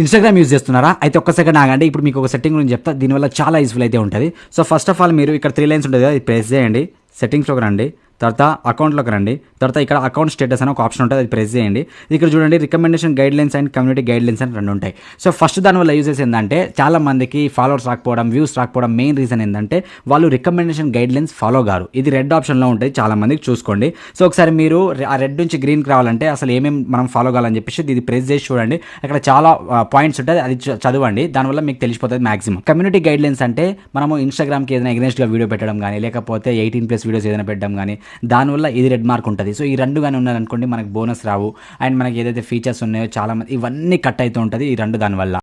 Instagram use చేస్తున్నారా? అయితే ఒక్క సెకండ్ ఆగండి. ఇప్పుడు మీకు ఒక సెట్టింగ్ గురించి చెప్తా. దీనివల్ల చాలా యూస్ఫుల్ అయితే ఉంటుంది. సో ఫస్ట్ ఆఫ్ ఆల్ మీరు ఇక్కడ త్రీ లైన్స్ ఉంటుంది కదా ఇది ప్రెస్ చేయండి. సెట్టింగ్స్లోకి రండి. తర్వాత అకౌంట్లోకి రండి. తర్వాత ఇక్కడ అకౌంట్ స్టేటస్ అని ఒక ఆప్షన్ ఉంటుంది అది ప్రెస్ చేయండి. ఇక్కడ చూడండి recommendation guidelines and community guidelines అని రెండు ఉంటాయి. సో ఫస్ట్ దానివల్ల యూజెస్ ఏంటంటే చాలా మందికి ఫాలోవర్స్ రాకపోవడం వ్యూస్ రాకపోవడం మెయిన్ రీజన్ ఏంటంటే వాళ్ళు రికమెండేషన్ గైడ్ లైన్స్ ఫాలో గారు ఇది రెడ్ ఆప్షన్లో ఉంటుంది చాలా మందికి చూసుకోండి. సో ఒకసారి మీరు ఆ రెడ్ నుంచి గ్రీన్కి రావాలంటే అసలు ఏమేమి మనం ఫాలో కావాలని చెప్పేసి ఇది ప్రెస్ చేసి చూడండి. అక్కడ చాలా పాయింట్స్ ఉంటాయి అది చదవండి. దానివల్ల మీకు తెలిసిపోతుంది మాక్సిమం. కమ్యూనిటీ గైడ్ లైన్స్ అంటే మనము ఇన్స్టాగ్రామ్కి ఏదైనా ఎగ్నెస్ట్గా వీడియో పెట్టడం కానీ లేకపోతే ఎయిటీన్ ప్లస్ వీడియోస్ ఏదైనా పెట్టడం కానీ దానివల్ల ఇది రెడ్ మార్క్ ఉంటుంది. సో ఈ రెండు కానీ ఉన్నారనుకోండి మనకి బోనస్ రావు. అండ్ మనకి ఏదైతే ఫీచర్స్ ఉన్నాయో చాలా మంది ఇవన్నీ కట్ అవుతూ ఉంటుంది ఈ రెండు దానివల్ల.